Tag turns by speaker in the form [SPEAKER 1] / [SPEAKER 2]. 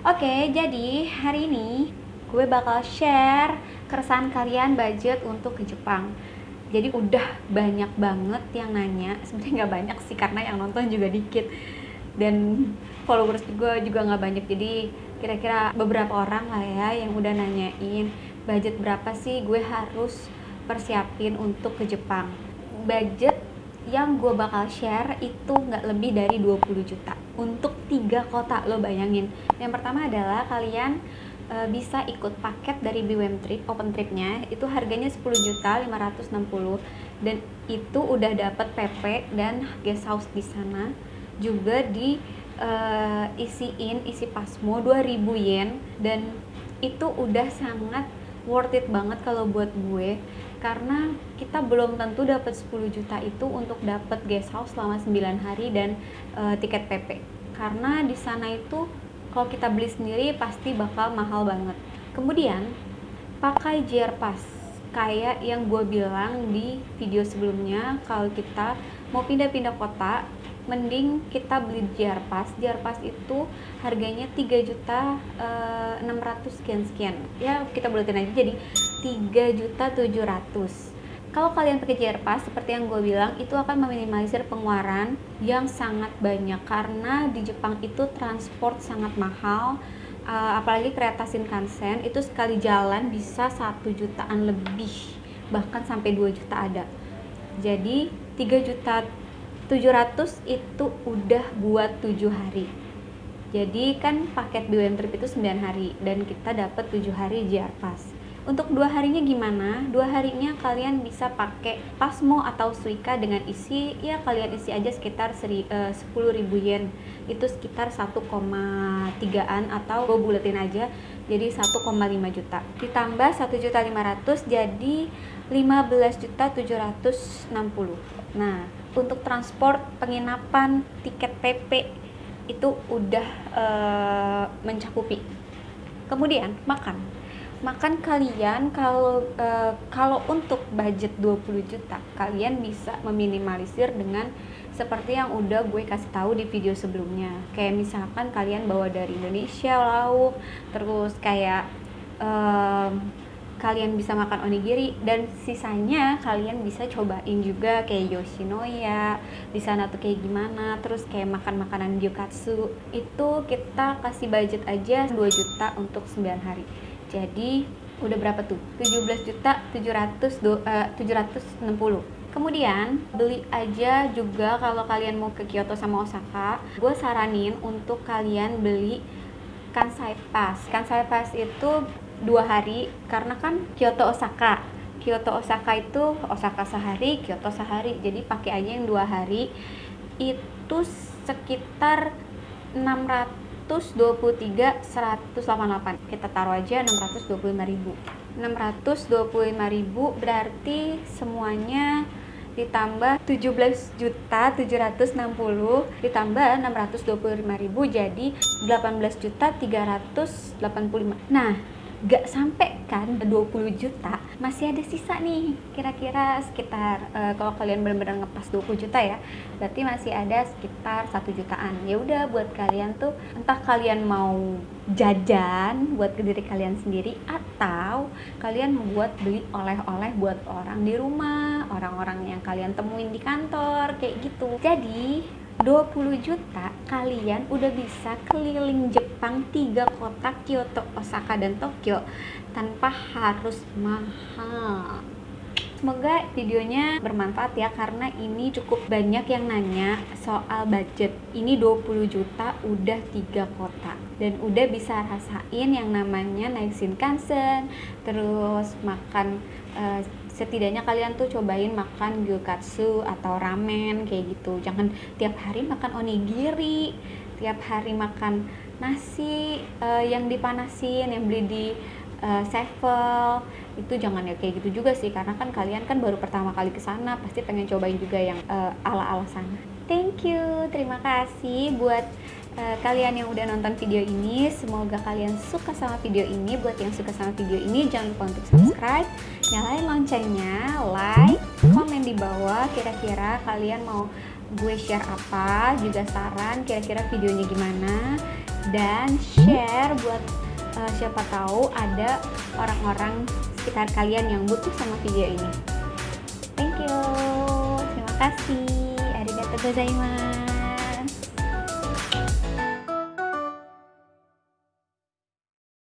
[SPEAKER 1] Oke, jadi hari ini gue bakal share keresahan kalian budget untuk ke Jepang. Jadi udah banyak banget yang nanya, sebenarnya nggak banyak sih karena yang nonton juga dikit dan followers juga juga nggak banyak. Jadi kira-kira beberapa orang lah ya yang udah nanyain budget berapa sih gue harus persiapin untuk ke Jepang. Budget yang gue bakal share itu nggak lebih dari 20 juta untuk tiga kota lo bayangin. Yang pertama adalah kalian e, bisa ikut paket dari BWM Trip open tripnya. Itu harganya 10 juta 560 dan itu udah dapat PP dan guest house di sana. Juga di e, isiin isi pasmo 2000 yen. Dan itu udah sangat worth it banget kalau buat gue karena kita belum tentu dapat 10 juta itu untuk dapat guest house selama 9 hari dan uh, tiket PP karena di sana itu kalau kita beli sendiri pasti bakal mahal banget. Kemudian pakai JR Pass kayak yang gue bilang di video sebelumnya kalau kita mau pindah-pindah kota mending kita beli JR Pass. Itu harganya 3 juta uh, 600 sekian sekian. Ya kita buletin aja jadi 3 juta 700 kalau kalian pakai JR Pass seperti yang gue bilang itu akan meminimalisir pengeluaran yang sangat banyak karena di Jepang itu transport sangat mahal uh, apalagi kereta Shinkansen itu sekali jalan bisa satu jutaan lebih bahkan sampai 2 juta ada. Jadi 3 juta 700 itu udah buat 7 hari. Jadi kan paket BWM Trip itu 9 hari dan kita dapat 7 hari JR Pass untuk dua harinya gimana? Dua harinya kalian bisa pakai Pasmo atau Suica dengan isi ya kalian isi aja sekitar seri, uh, 10.000 yen. Itu sekitar 1,3an atau gue buletin aja jadi 1,5 juta. Ditambah 1 juta 500 jadi 15 juta 760 nah untuk transport penginapan tiket PP itu udah uh, mencakupi. Kemudian makan makan kalian kalau uh, kalau untuk budget 20 juta kalian bisa meminimalisir dengan seperti yang udah gue kasih tahu di video sebelumnya. Kayak misalkan kalian bawa dari Indonesia lauk terus kayak um, kalian bisa makan onigiri dan sisanya kalian bisa cobain juga kayak Yoshinoya di sana tuh kayak gimana terus kayak makan makanan gyokatsu. Itu kita kasih budget aja 2 juta untuk 9 hari jadi udah berapa tuh? 17 juta 700 do, uh, 760 Kemudian beli aja juga kalau kalian mau ke Kyoto sama Osaka, gue saranin untuk kalian beli Kansai Pass. Kansai Pass itu dua hari karena kan Kyoto Osaka. Kyoto Osaka itu Osaka sehari, Kyoto sehari. Jadi pakai aja yang dua hari. Itu sekitar 600 623 188 kita taruh aja 625.000 625.000 berarti semuanya ditambah 17 juta 760 ditambah 625.000 jadi 18 juta 385 nah gak sampai kan 20 juta masih ada sisa nih kira-kira sekitar uh, kalau kalian benar-benar ngepas 20 juta ya berarti masih ada sekitar satu jutaan. Ya udah buat kalian tuh entah kalian mau jajan buat ke diri kalian sendiri atau kalian membuat beli oleh-oleh buat orang di rumah orang-orang yang kalian temuin di kantor kayak gitu. Jadi 20 juta kalian udah bisa keliling Jepang tiga kota Kyoto, Osaka, dan Tokyo tanpa harus mahal Semoga videonya bermanfaat ya karena ini cukup banyak yang nanya soal budget. Ini 20 juta udah tiga kota dan udah bisa rasain yang namanya naik Shinkansen, terus makan uh, setidaknya kalian tuh cobain makan gyokatsu atau ramen kayak gitu. Jangan tiap hari makan onigiri, tiap hari makan nasi uh, yang dipanasin, yang beli di uh, sevel itu jangan ya kayak gitu juga sih karena kan kalian kan baru pertama kali ke sana pasti pengen cobain juga yang uh, ala-ala sana. Thank you, terima kasih buat kalian yang udah nonton video ini. Semoga kalian suka sama video ini. Buat yang suka sama video ini jangan lupa untuk subscribe, nyalain loncengnya, like, komen di bawah kira-kira kalian mau gue share apa, juga saran kira-kira videonya gimana dan share buat uh, siapa tahu ada orang-orang sekitar kalian yang butuh sama video ini. Thank you. Terima kasih. Arigatou gozaimasu.